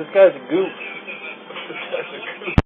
this guy's a goof.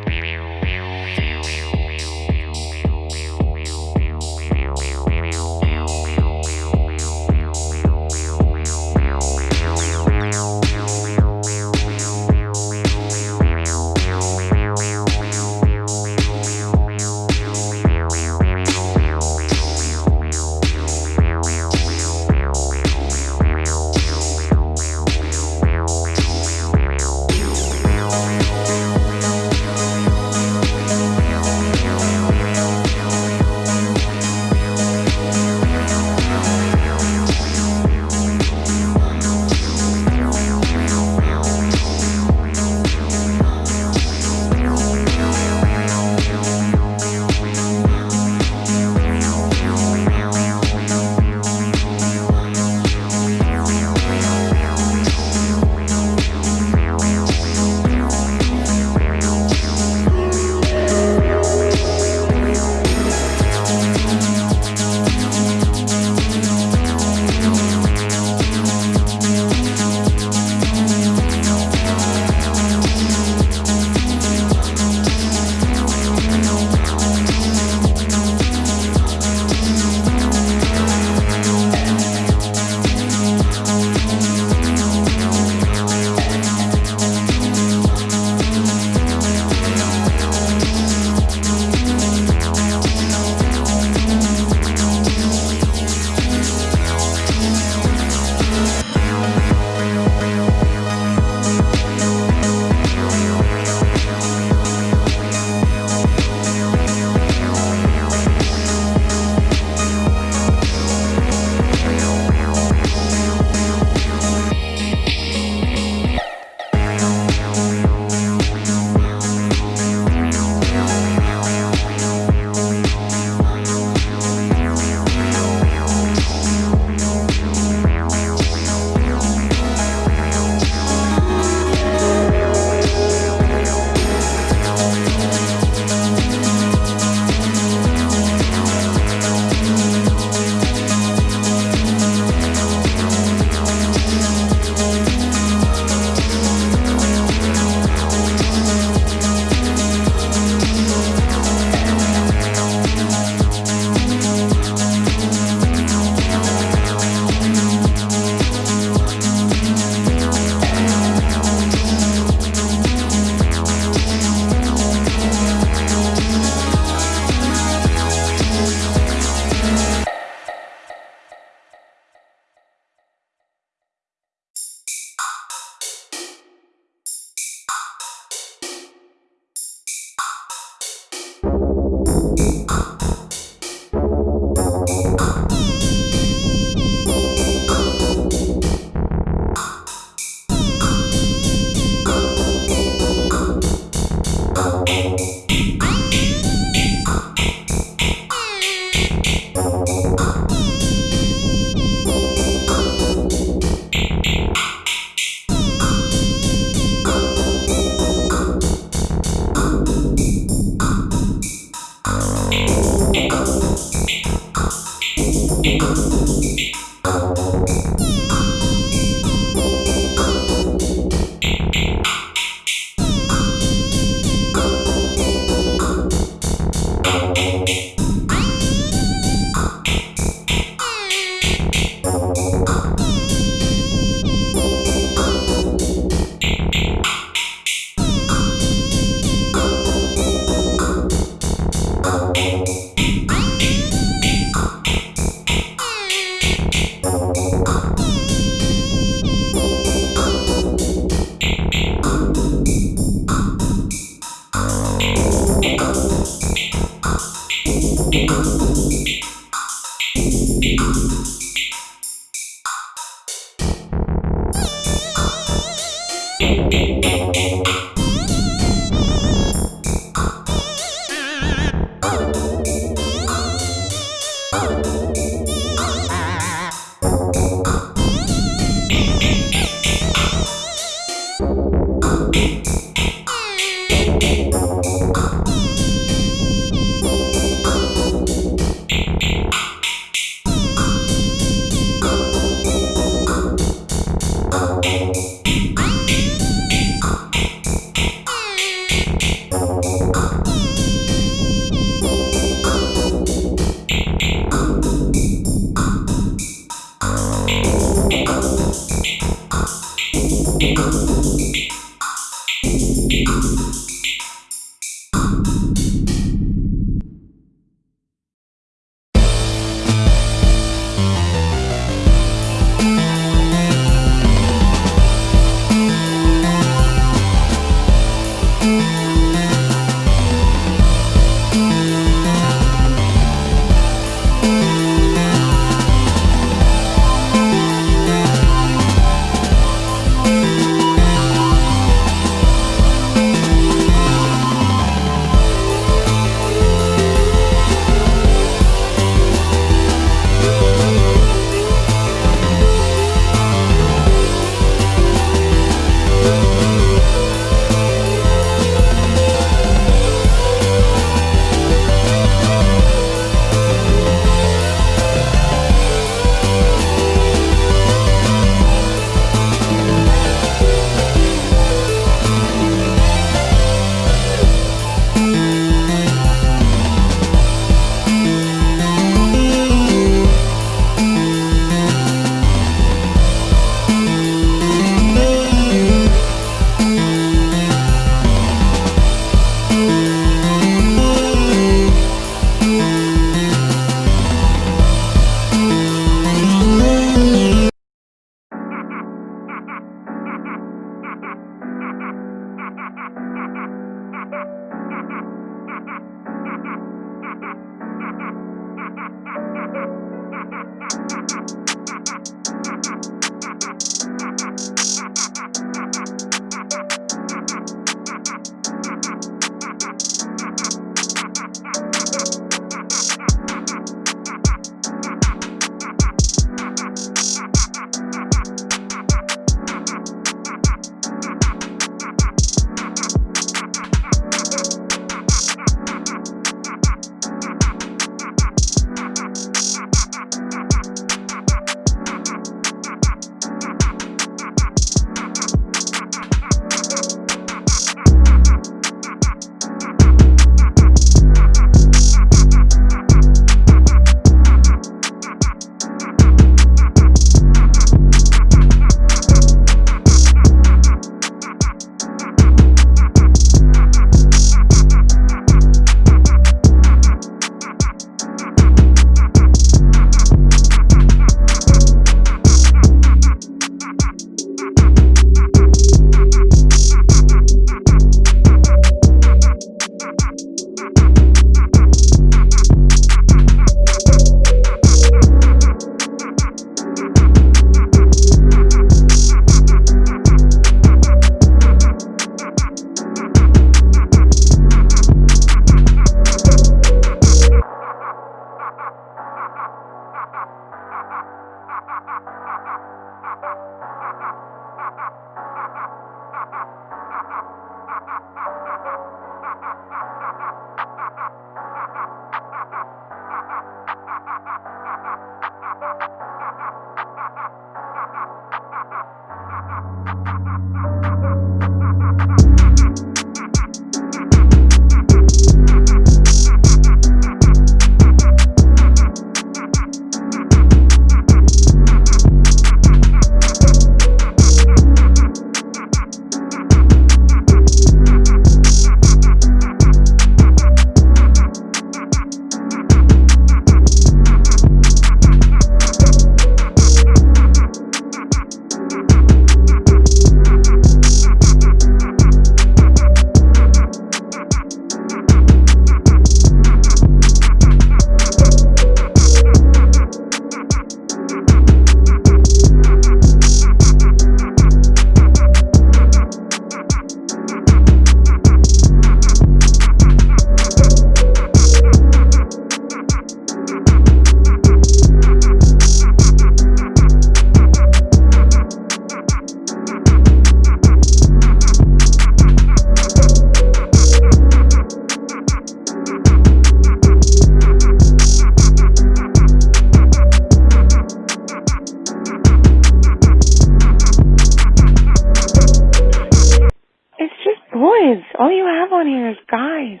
you have on here is guys.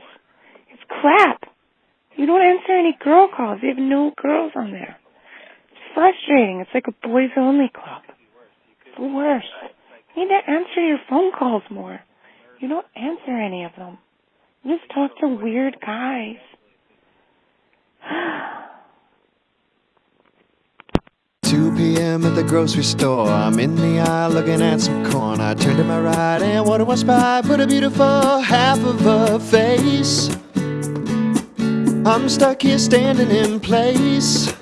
It's crap. You don't answer any girl calls. You have no girls on there. It's frustrating. It's like a boys only club. It's the worst. You need to answer your phone calls more. You don't answer any of them. You just talk to weird guys. 2 p.m. at the grocery store. I'm in the aisle looking at some corn. I turn to my right and what do I spy? But a beautiful half of a face. I'm stuck here standing in place.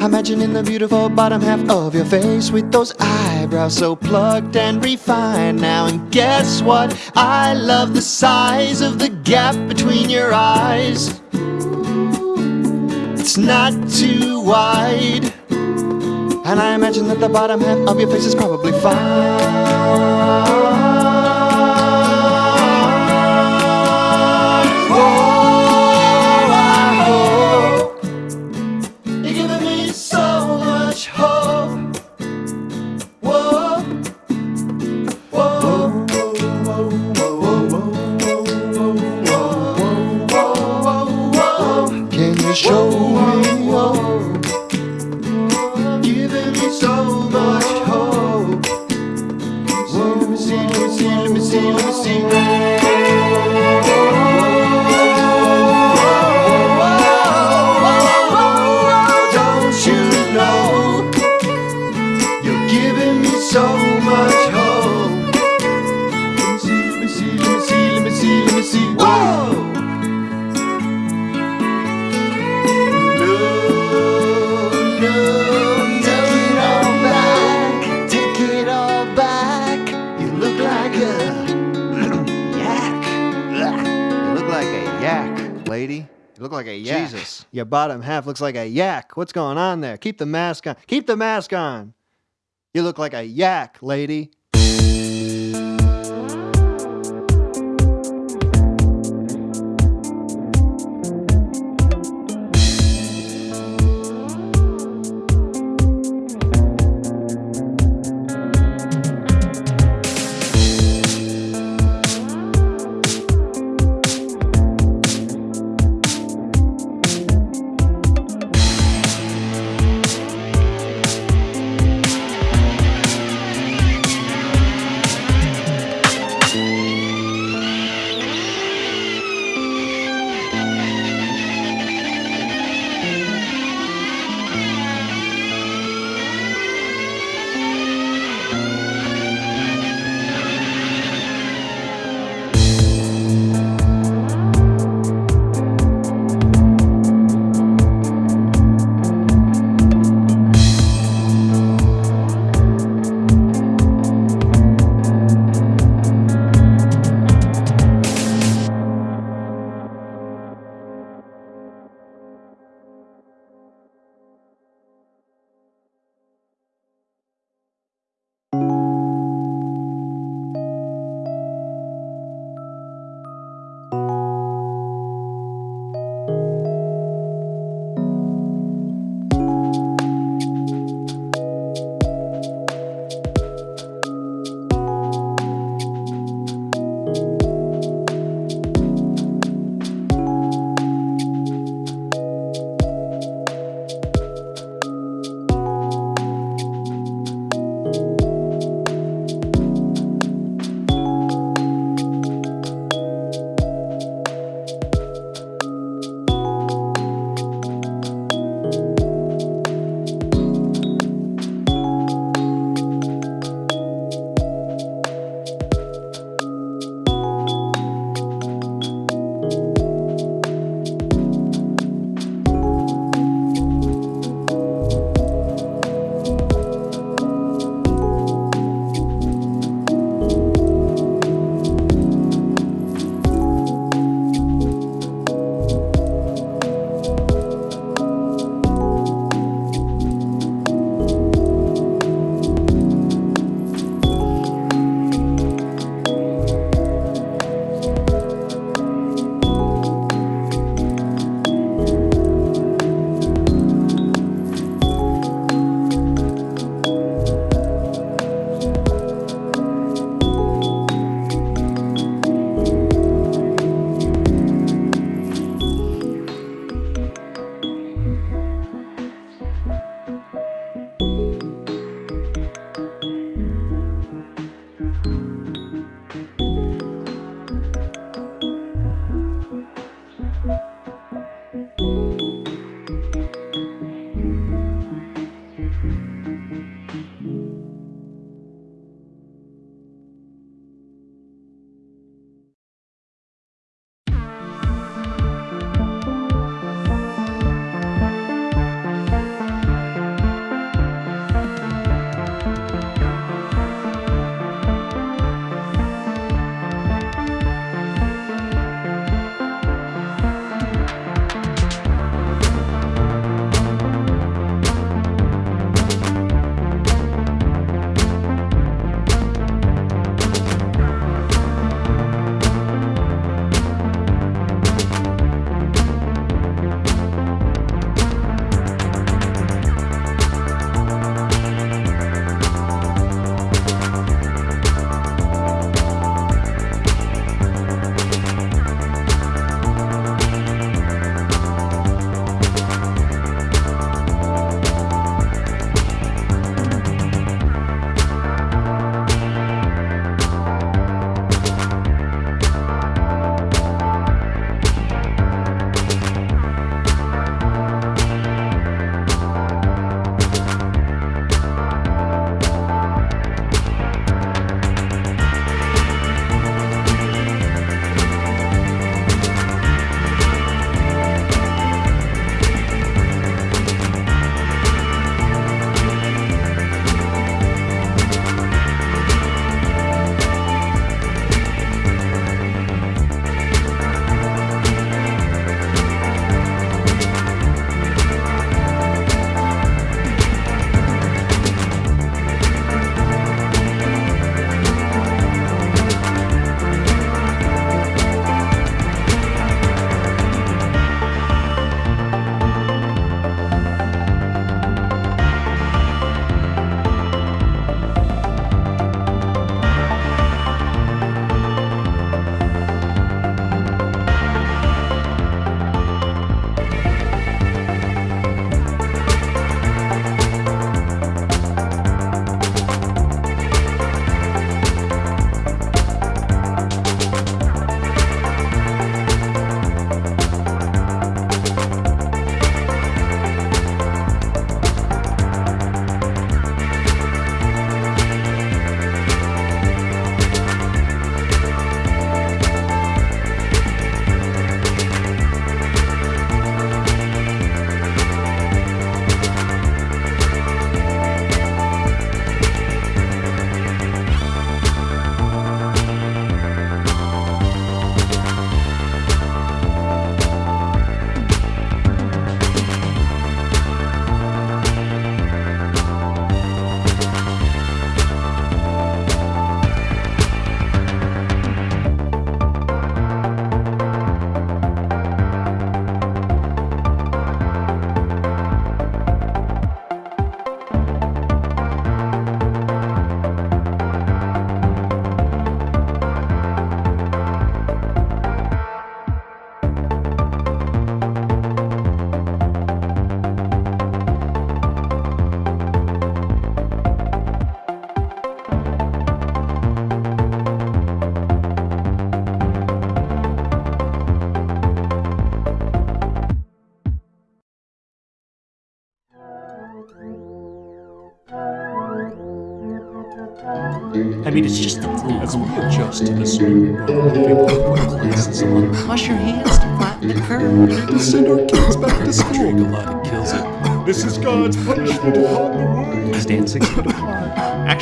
Imagining the beautiful bottom half of your face with those eyebrows so plucked and refined now. And guess what? I love the size of the gap between your eyes. It's not too wide. And I imagine that the bottom half of your face is probably fine. Your bottom half looks like a yak. What's going on there? Keep the mask on. Keep the mask on. You look like a yak, lady.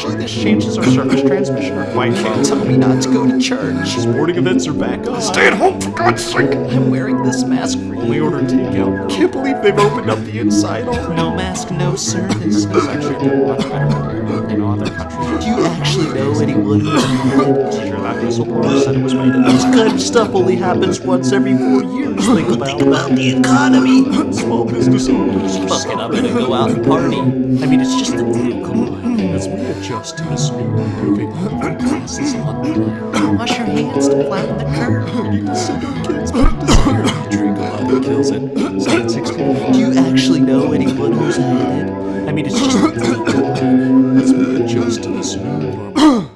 Actually, this changes our surface transmission requirement. Can't tell me not to go to church. Sporting events are back on. Stay at home, for God's sake. I'm wearing this mask for you. Only order takeout. Can't believe they've opened up the inside already. No mask, no service. It's actually doing much better in other countries. Do you actually know anyone who's Sure, that whistleblower said it was made This kind of stuff only happens once every four years. Think about, Think about the economy. Small business owners Fuck it, I'm gonna go out and party. I mean, it's just the readjust to this new. Wash your hands to flatten the curve. Do you actually know anyone who's had it? I mean, it's just... Let's readjust to this new